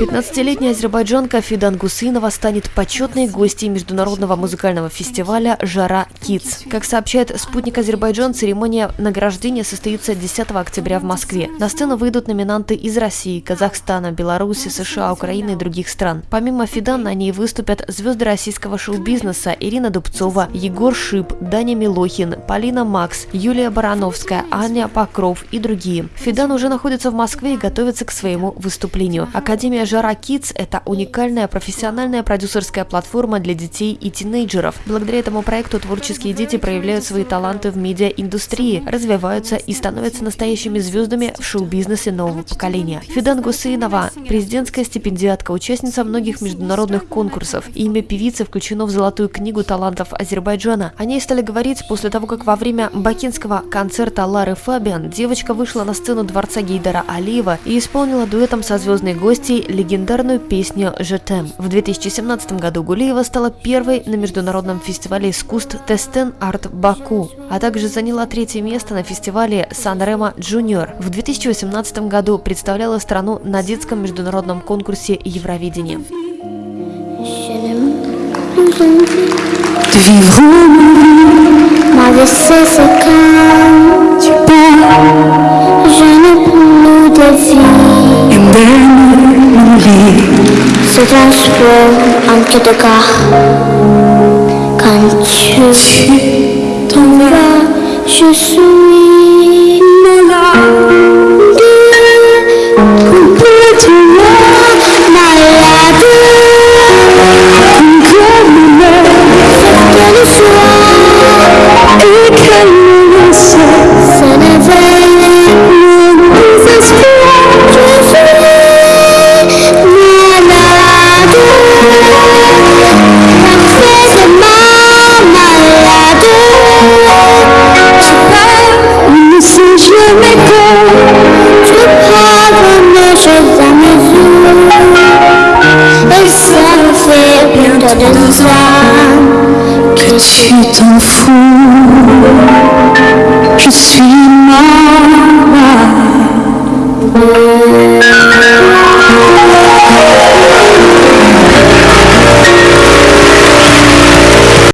15-летняя азербайджанка Фидан Гусынова станет почетной гостьей международного музыкального фестиваля «Жара Kids». Как сообщает «Спутник Азербайджан», церемония награждения состоится 10 октября в Москве. На сцену выйдут номинанты из России, Казахстана, Беларуси, США, Украины и других стран. Помимо Фидан на ней выступят звезды российского шоу-бизнеса Ирина Дубцова, Егор Шип, Даня Милохин, Полина Макс, Юлия Барановская, Аня Покров и другие. Фидан уже находится в Москве и готовится к своему выступлению. Академия Жара Kids – это уникальная профессиональная продюсерская платформа для детей и тинейджеров. Благодаря этому проекту творческие дети проявляют свои таланты в медиаиндустрии, развиваются и становятся настоящими звездами в шоу-бизнесе нового поколения. Фидан Гусейнова – президентская стипендиатка, участница многих международных конкурсов. Имя певицы включено в Золотую книгу талантов Азербайджана. О ней стали говорить после того, как во время бакинского концерта Лары Фабиан девочка вышла на сцену дворца Гейдара Алиева и исполнила дуэтом со звездной гостьей легендарную песню «Je t'aime». В 2017 году Гулиева стала первой на международном фестивале искусств Тестен Арт Баку, а также заняла третье место на фестивале Sanremo Junior. В 2018 году представляла страну на детском международном конкурсе Евровидения. Je n'ai plus de vie. Sedang sebelum ancu dekah Kancu Tonga Shusu que tu t'en fous. Je suis mort.